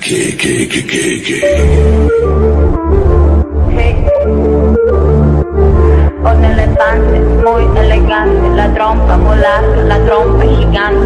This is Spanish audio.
que, que. Con muy elegantes, la trompa volar, la trompa gigante.